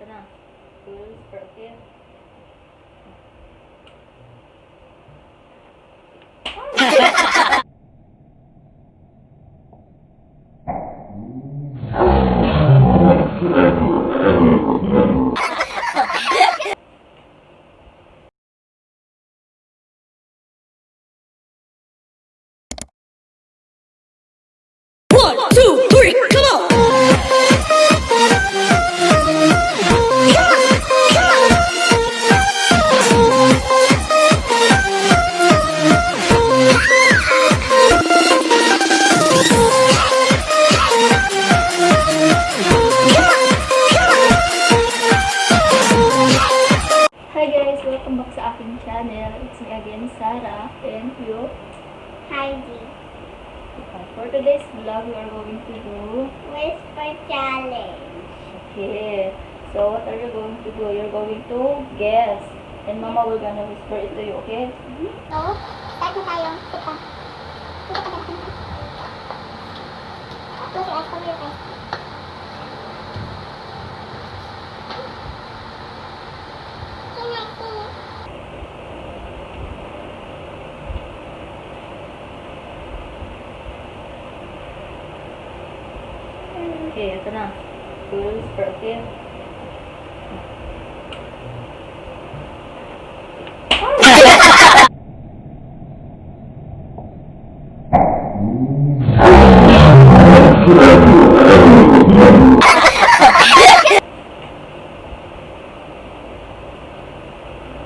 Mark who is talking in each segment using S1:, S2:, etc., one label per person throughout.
S1: इतना
S2: तो
S1: यूज़ करके today's vlog, we are going to do...
S2: Whisper Challenge.
S1: Okay. So, what are you going to do? You're going to guess. And Mama will gonna whisper it to you, okay?
S2: So, start na tayo. Tika. Tika ka. Close your eyes. Cover your eyes.
S1: Okay, ito na. Full whisper, okay?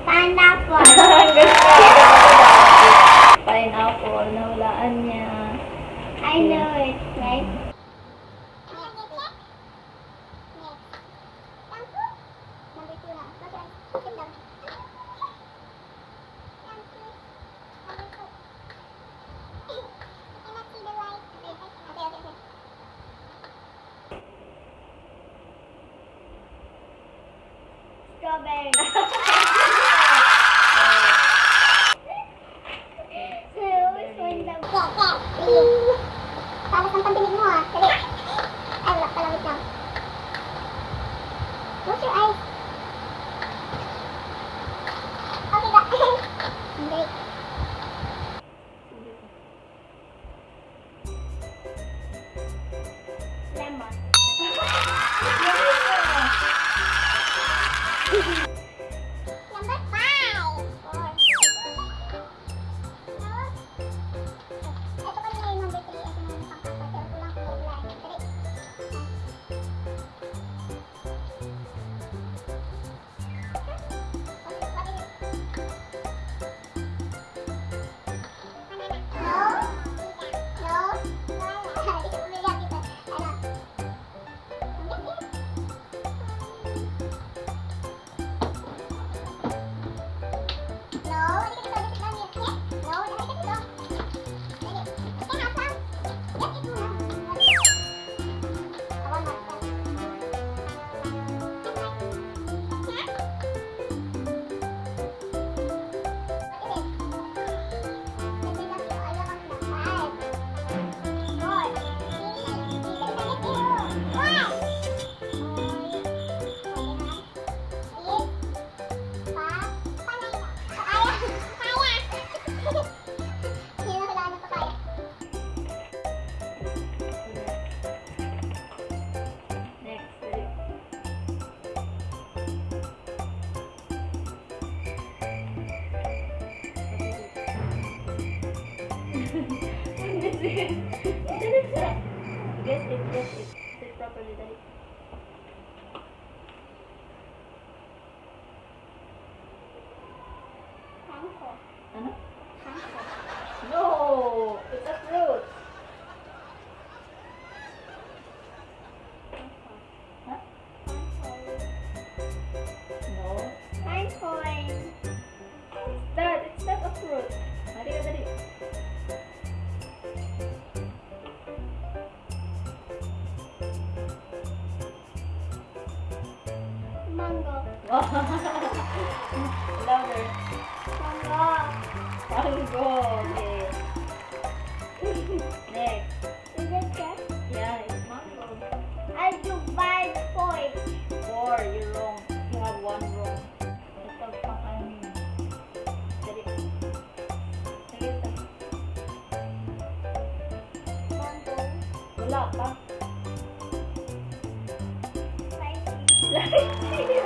S2: Pineapple.
S1: Pineapple, nahulaan niya.
S2: I know it, right?
S1: películas del propietario.
S2: Panda.
S1: Louder. Okay. Next.
S2: Is it cat?
S1: Yeah, it's mango.
S2: I do.
S1: Four, you're wrong.
S3: You
S1: have
S3: one wrong. Mango. Yeah.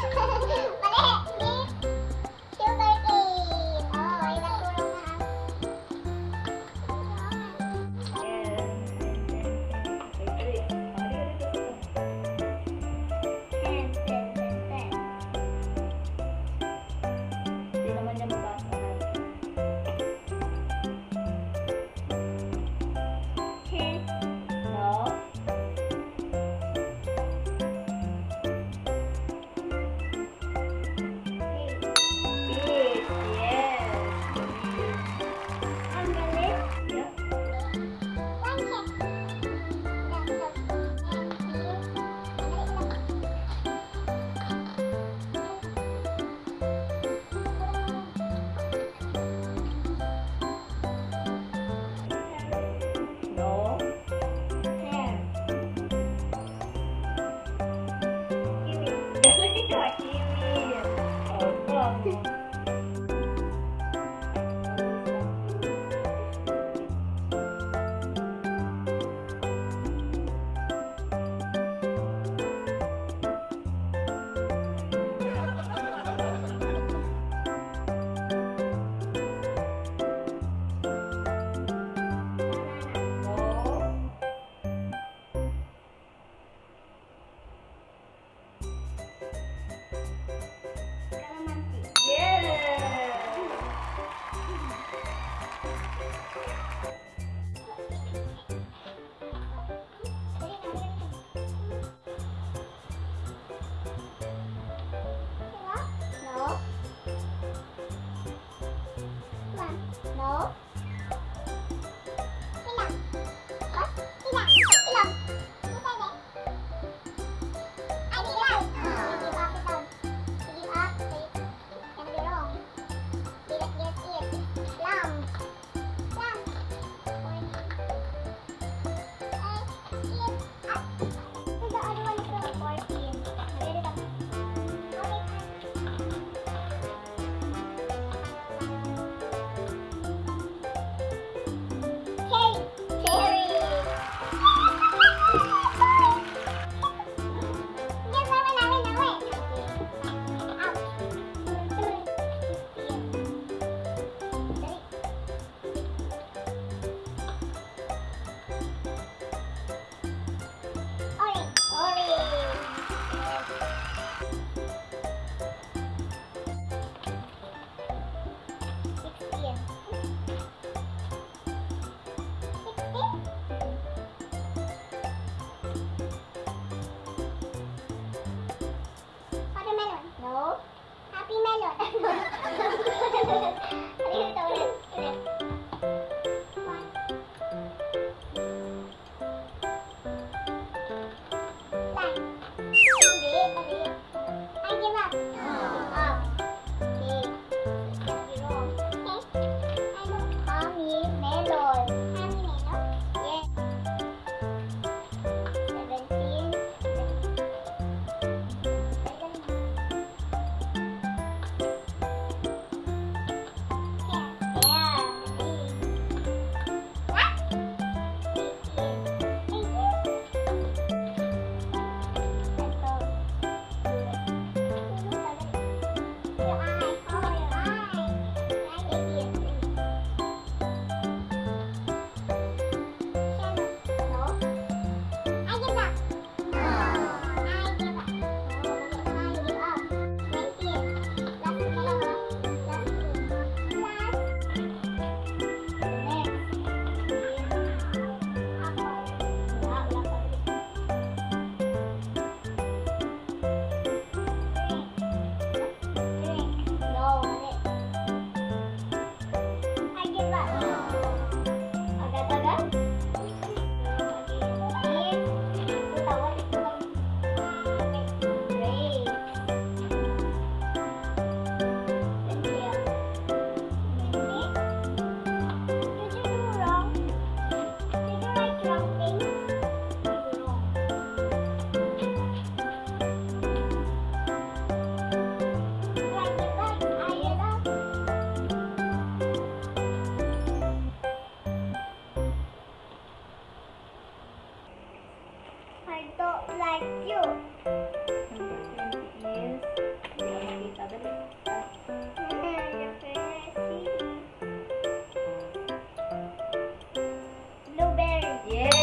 S3: Tchau.
S1: Yeah.